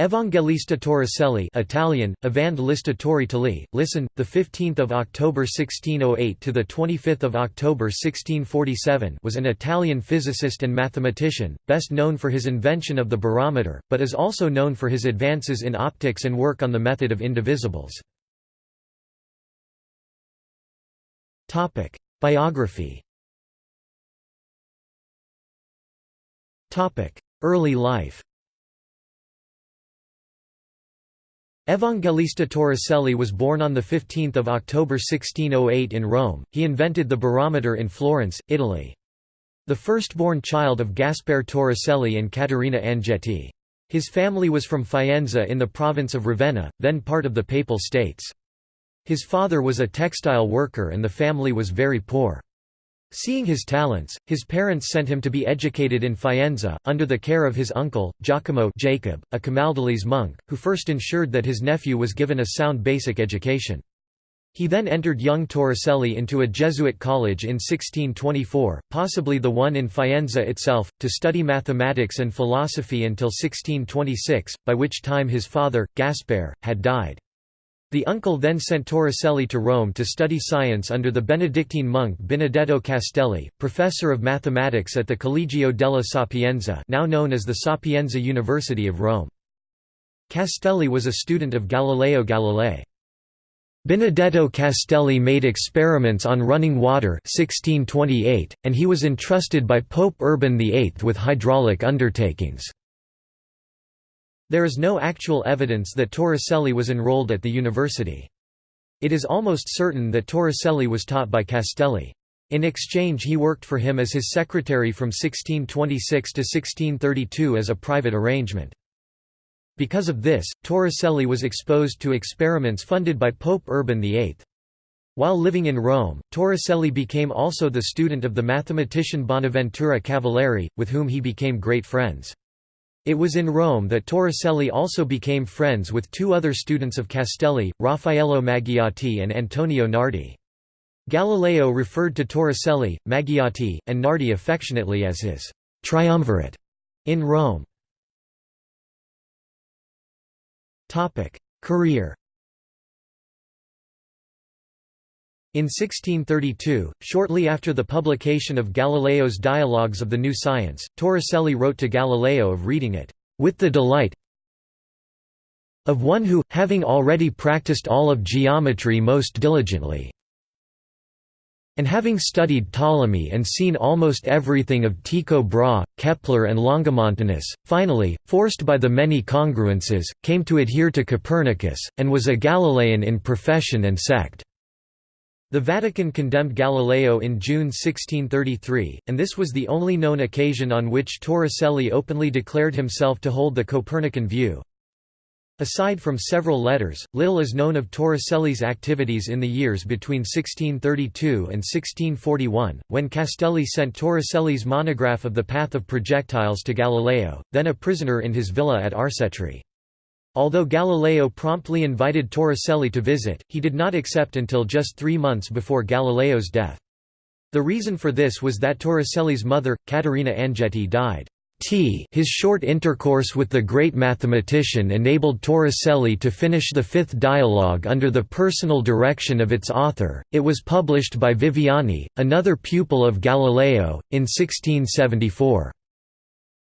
Evangelista Torricelli Italian, Evangelista Torricelli, listen, 15 October 1608 – to 25 October 1647 was an Italian physicist and mathematician, best known for his invention of the barometer, but is also known for his advances in optics and work on the method of indivisibles. Biography Early life Evangelista Torricelli was born on 15 October 1608 in Rome. He invented the barometer in Florence, Italy. The firstborn child of Gaspare Torricelli and Caterina Angetti. His family was from Faenza in the province of Ravenna, then part of the Papal States. His father was a textile worker and the family was very poor. Seeing his talents, his parents sent him to be educated in Faenza, under the care of his uncle, Giacomo Jacob, a Camaldolese monk, who first ensured that his nephew was given a sound basic education. He then entered young Torricelli into a Jesuit college in 1624, possibly the one in Faenza itself, to study mathematics and philosophy until 1626, by which time his father, Gaspare, had died. The uncle then sent Torricelli to Rome to study science under the Benedictine monk Benedetto Castelli, professor of mathematics at the Collegio della Sapienza now known as the Sapienza University of Rome. Castelli was a student of Galileo Galilei. Benedetto Castelli made experiments on running water 1628, and he was entrusted by Pope Urban VIII with hydraulic undertakings. There is no actual evidence that Torricelli was enrolled at the university. It is almost certain that Torricelli was taught by Castelli. In exchange he worked for him as his secretary from 1626 to 1632 as a private arrangement. Because of this, Torricelli was exposed to experiments funded by Pope Urban VIII. While living in Rome, Torricelli became also the student of the mathematician Bonaventura Cavalieri, with whom he became great friends. It was in Rome that Torricelli also became friends with two other students of Castelli, Raffaello Maggiotti and Antonio Nardi. Galileo referred to Torricelli, Maggiotti, and Nardi affectionately as his «triumvirate» in Rome. Career In 1632, shortly after the publication of Galileo's Dialogues of the New Science, Torricelli wrote to Galileo of reading it, "...with the delight of one who, having already practiced all of geometry most diligently, and having studied Ptolemy and seen almost everything of Tycho Brahe, Kepler and Longomontanus, finally, forced by the many congruences, came to adhere to Copernicus, and was a Galilean in profession and sect." The Vatican condemned Galileo in June 1633, and this was the only known occasion on which Torricelli openly declared himself to hold the Copernican view. Aside from several letters, little is known of Torricelli's activities in the years between 1632 and 1641, when Castelli sent Torricelli's monograph of the path of projectiles to Galileo, then a prisoner in his villa at Arcetri. Although Galileo promptly invited Torricelli to visit, he did not accept until just three months before Galileo's death. The reason for this was that Torricelli's mother, Caterina Angetti died. T his short intercourse with the great mathematician enabled Torricelli to finish the fifth dialogue under the personal direction of its author. It was published by Viviani, another pupil of Galileo, in 1674.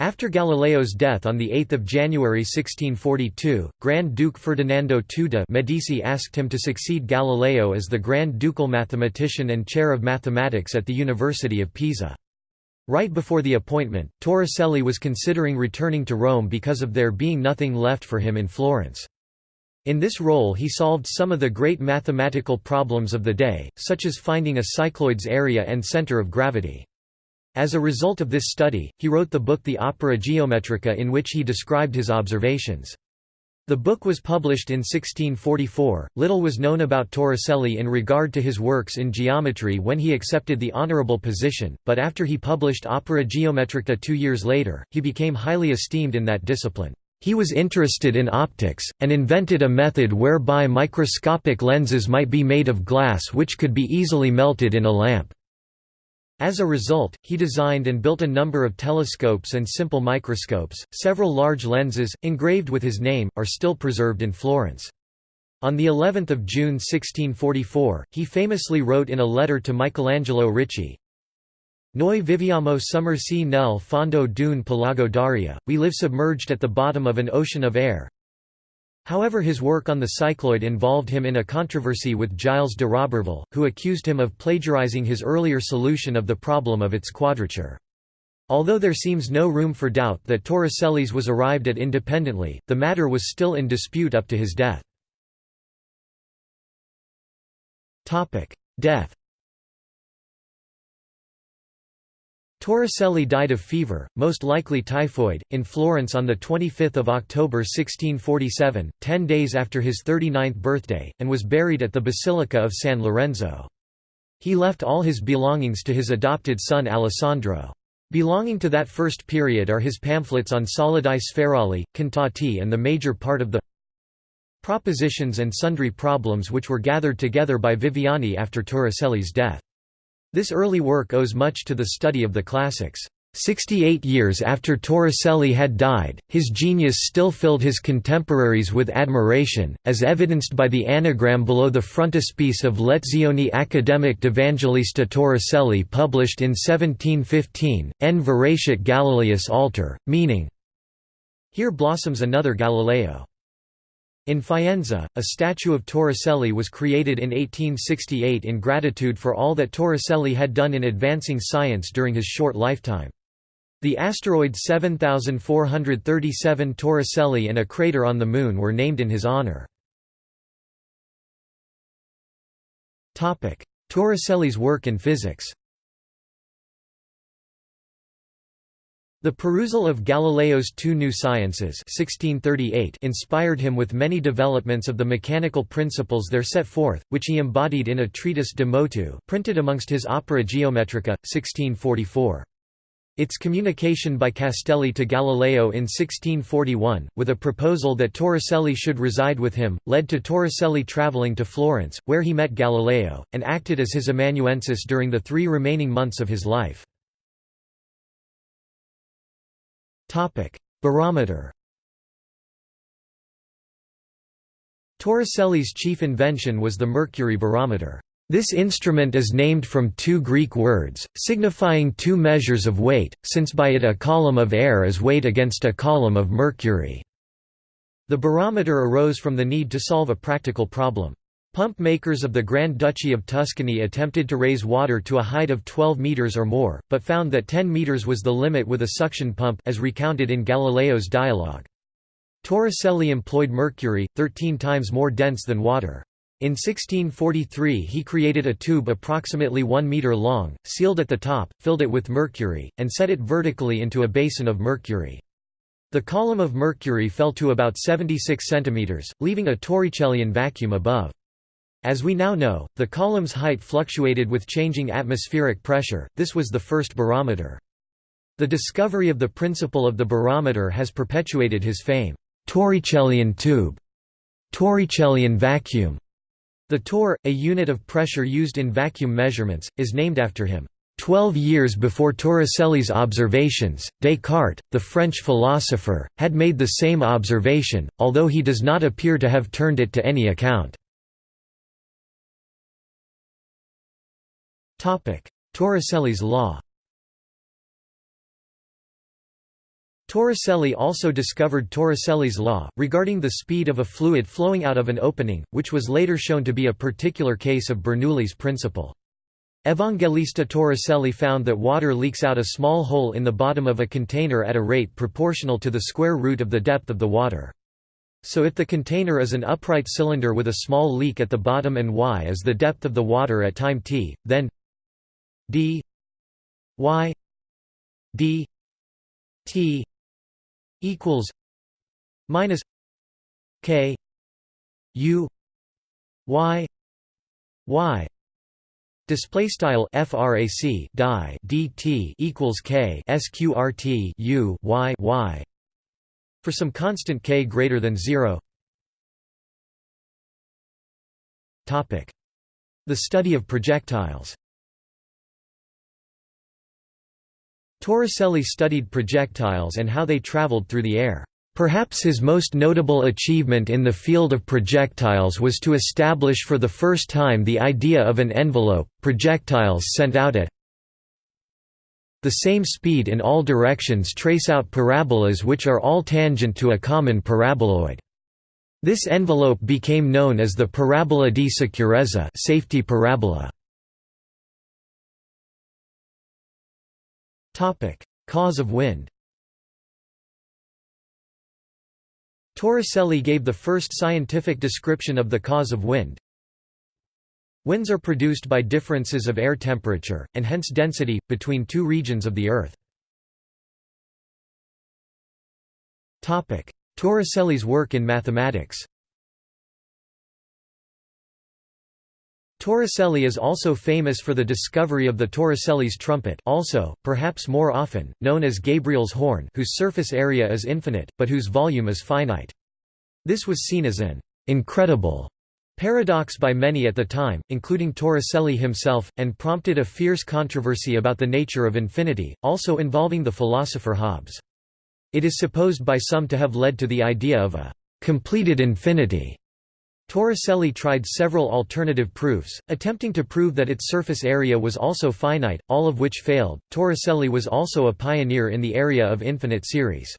After Galileo's death on 8 January 1642, Grand Duke Ferdinando II de' Medici asked him to succeed Galileo as the Grand Ducal mathematician and chair of mathematics at the University of Pisa. Right before the appointment, Torricelli was considering returning to Rome because of there being nothing left for him in Florence. In this role he solved some of the great mathematical problems of the day, such as finding a cycloid's area and center of gravity. As a result of this study, he wrote the book The Opera Geometrica in which he described his observations. The book was published in 1644. Little was known about Torricelli in regard to his works in geometry when he accepted the honorable position, but after he published Opera Geometrica two years later, he became highly esteemed in that discipline. He was interested in optics, and invented a method whereby microscopic lenses might be made of glass which could be easily melted in a lamp. As a result, he designed and built a number of telescopes and simple microscopes. Several large lenses, engraved with his name, are still preserved in Florence. On the 11th of June 1644, he famously wrote in a letter to Michelangelo Ricci, Noi viviamo sommersi nel fondo d'un pelago d'aria, we live submerged at the bottom of an ocean of air. However his work on the cycloid involved him in a controversy with Gilles de Roberval, who accused him of plagiarizing his earlier solution of the problem of its quadrature. Although there seems no room for doubt that Torricelli's was arrived at independently, the matter was still in dispute up to his death. Death Torricelli died of fever, most likely typhoid, in Florence on 25 October 1647, ten days after his 39th birthday, and was buried at the Basilica of San Lorenzo. He left all his belongings to his adopted son Alessandro. Belonging to that first period are his pamphlets on solidi spherali, cantati and the major part of the propositions and sundry problems which were gathered together by Viviani after Torricelli's death. This early work owes much to the study of the classics. Sixty-eight years after Torricelli had died, his genius still filled his contemporaries with admiration, as evidenced by the anagram below the frontispiece of Lezioni Academic d'Evangelista Torricelli published in 1715, En virescit Galileus alter, meaning, Here blossoms another Galileo. In Faenza, a statue of Torricelli was created in 1868 in gratitude for all that Torricelli had done in advancing science during his short lifetime. The asteroid 7437 Torricelli and a crater on the Moon were named in his honor. Torricelli's work in physics The perusal of Galileo's Two New Sciences 1638 inspired him with many developments of the mechanical principles there set forth, which he embodied in a treatise de motu printed amongst his Opera Geometrica, 1644. Its communication by Castelli to Galileo in 1641, with a proposal that Torricelli should reside with him, led to Torricelli travelling to Florence, where he met Galileo, and acted as his amanuensis during the three remaining months of his life. Topic: Barometer. Torricelli's chief invention was the mercury barometer. This instrument is named from two Greek words, signifying two measures of weight, since by it a column of air is weighed against a column of mercury. The barometer arose from the need to solve a practical problem. Pump makers of the Grand Duchy of Tuscany attempted to raise water to a height of 12 metres or more, but found that 10 metres was the limit with a suction pump as recounted in Galileo's dialogue. Torricelli employed mercury, 13 times more dense than water. In 1643 he created a tube approximately 1 metre long, sealed at the top, filled it with mercury, and set it vertically into a basin of mercury. The column of mercury fell to about 76 centimetres, leaving a Torricellian vacuum above. As we now know, the column's height fluctuated with changing atmospheric pressure, this was the first barometer. The discovery of the principle of the barometer has perpetuated his fame. Torricellian tube, Torricellian vacuum. The torr, a unit of pressure used in vacuum measurements, is named after him. Twelve years before Torricelli's observations, Descartes, the French philosopher, had made the same observation, although he does not appear to have turned it to any account. Torricelli's law Torricelli also discovered Torricelli's law, regarding the speed of a fluid flowing out of an opening, which was later shown to be a particular case of Bernoulli's principle. Evangelista Torricelli found that water leaks out a small hole in the bottom of a container at a rate proportional to the square root of the depth of the water. So if the container is an upright cylinder with a small leak at the bottom and y is the depth of the water at time t, then d y d t equals minus k u y y. Display style frac die dt equals k sqrt u y y. For some constant k greater than 0 topic. The study of projectiles Torricelli studied projectiles and how they traveled through the air. Perhaps his most notable achievement in the field of projectiles was to establish for the first time the idea of an envelope, projectiles sent out at the same speed in all directions trace out parabolas which are all tangent to a common paraboloid. This envelope became known as the parabola di sicurezza safety parabola. Cause of wind Torricelli gave the first scientific description of the cause of wind. Winds are produced by differences of air temperature, and hence density, between two regions of the Earth. Torricelli's work in mathematics Torricelli is also famous for the discovery of the Torricelli's trumpet also, perhaps more often, known as Gabriel's horn whose surface area is infinite, but whose volume is finite. This was seen as an «incredible» paradox by many at the time, including Torricelli himself, and prompted a fierce controversy about the nature of infinity, also involving the philosopher Hobbes. It is supposed by some to have led to the idea of a «completed infinity» Torricelli tried several alternative proofs, attempting to prove that its surface area was also finite, all of which failed. Torricelli was also a pioneer in the area of infinite series.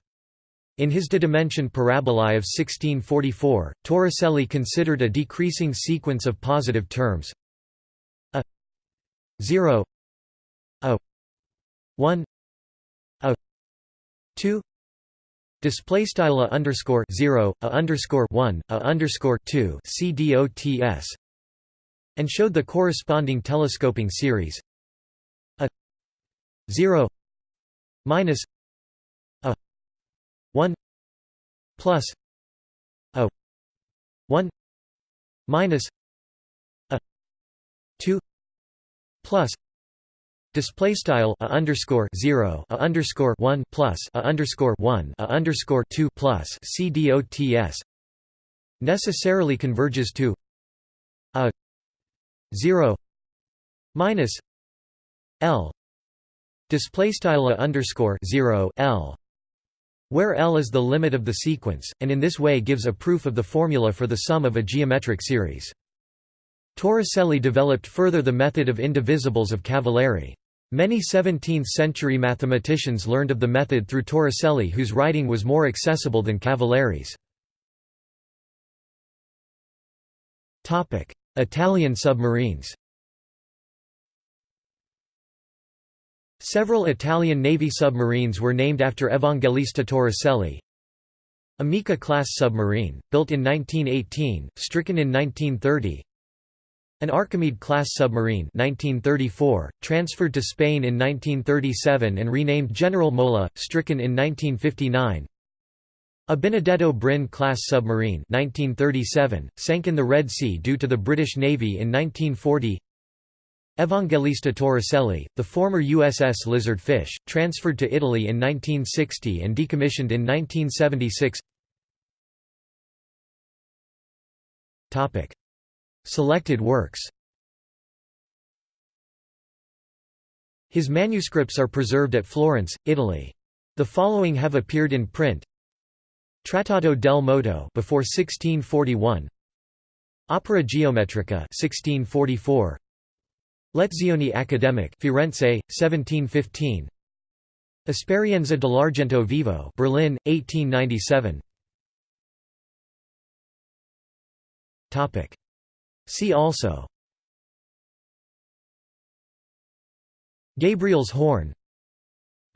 In his De Dimension Parabolae of 1644, Torricelli considered a decreasing sequence of positive terms a 0 a 1 a 2 Display style a underscore zero a underscore one a underscore two cdots and showed the corresponding telescoping series. A zero minus a one plus a one minus a two plus Display style a underscore zero a underscore one plus a underscore one a underscore two plus CDOTS necessarily converges to a zero minus L display style a underscore zero L where L is the limit of the sequence, and in this way gives a proof of the formula for the sum of a geometric series. Torricelli developed further the method of indivisibles of Cavalieri. Many 17th-century mathematicians learned of the method through Torricelli whose writing was more accessible than Cavalieri's. Italian submarines Several Italian Navy submarines were named after Evangelista Torricelli. Amica-class submarine, built in 1918, stricken in 1930 an Archimede-class submarine 1934, transferred to Spain in 1937 and renamed General Mola, stricken in 1959 A Benedetto Brin-class submarine 1937, sank in the Red Sea due to the British Navy in 1940 Evangelista Torricelli, the former USS Lizardfish, transferred to Italy in 1960 and decommissioned in 1976 Selected works. His manuscripts are preserved at Florence, Italy. The following have appeared in print. Trattato del moto before 1641 Opera geometrica 1644 Lezioni Academic Firenze 1715 Esperienza dell'argento vivo Berlin 1897 Topic See also. Gabriel's horn.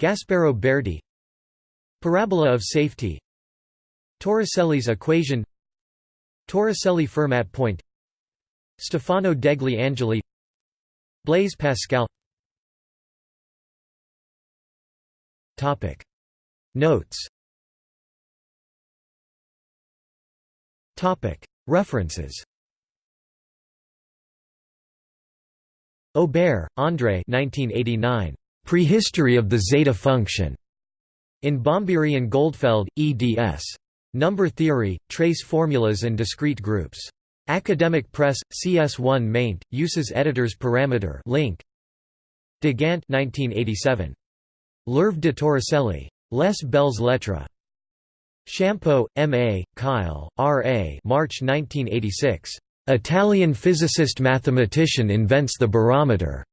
Gasparo Berti. Parabola of safety. Torricelli's equation. Torricelli-Fermat point. Stefano degli Angeli. Blaise Pascal. Topic. Notes. Topic. References Aubert, André 1989. Prehistory of the zeta function. In Bombieri and Goldfeld, eds. Number theory, trace formulas and discrete groups. Academic Press, CS1 maint, uses editors parameter link. De Gandt 1987. L'œuvre de Torricelli. Les Belles Lettres. Shampo, M. A., Kyle, R. A. March 1986. Italian physicist-mathematician invents the barometer.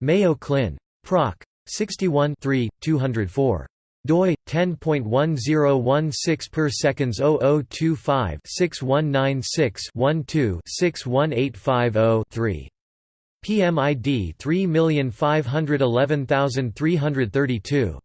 Mayo Clin. Proc. 61 204 doi 10.1016 per seconds 0025 6196 12 61850 3 PMID 3511332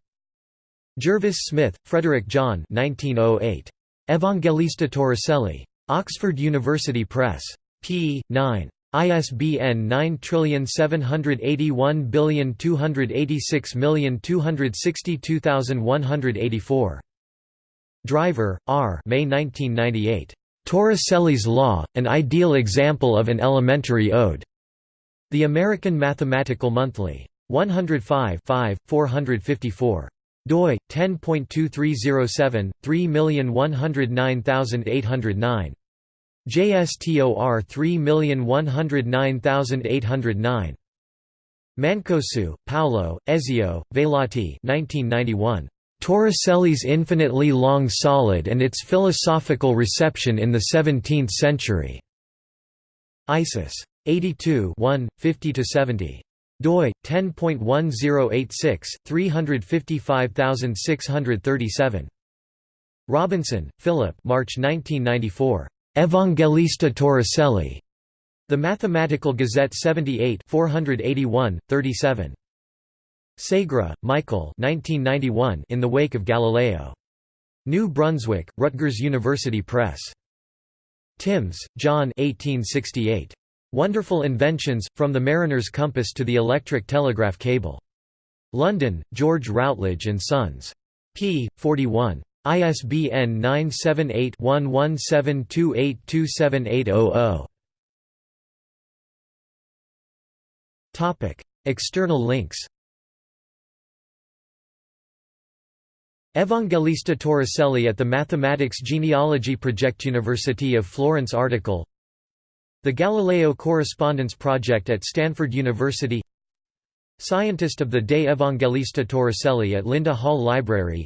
Jervis Smith, Frederick John 1908. Evangelista Torricelli. Oxford University Press. p. 9. ISBN 9781286262184. Driver, R. May 1998. Torricelli's Law, an ideal example of an elementary ode. The American Mathematical Monthly. 105 454 doi 10.2307 3109809 JSTOR 3109809 Mancosu, Paolo, Ezio, Vailati 1991. Torricelli's infinitely long solid and its philosophical reception in the 17th century. ISIS. 82 50–70 doi 10.1086 355637 Robinson, Philip March 1994 Evangelista Torricelli The Mathematical Gazette 78 481 37 Segre, Michael 1991 In the Wake of Galileo New Brunswick Rutgers University Press Timbs, John 1868 Wonderful Inventions, From the Mariner's Compass to the Electric Telegraph Cable. London, George Routledge and Sons. p. 41. ISBN 978 1172827800. External links. Evangelista Torricelli at the Mathematics Genealogy Project University of Florence article. The Galileo Correspondence Project at Stanford University. Scientist of the Day Evangelista Torricelli at Linda Hall Library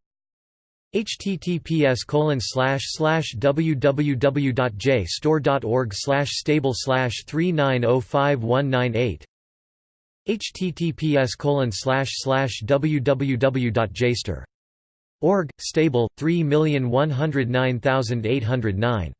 https www.jstor.org stable 3905198 https www.jstor.org stable 3109809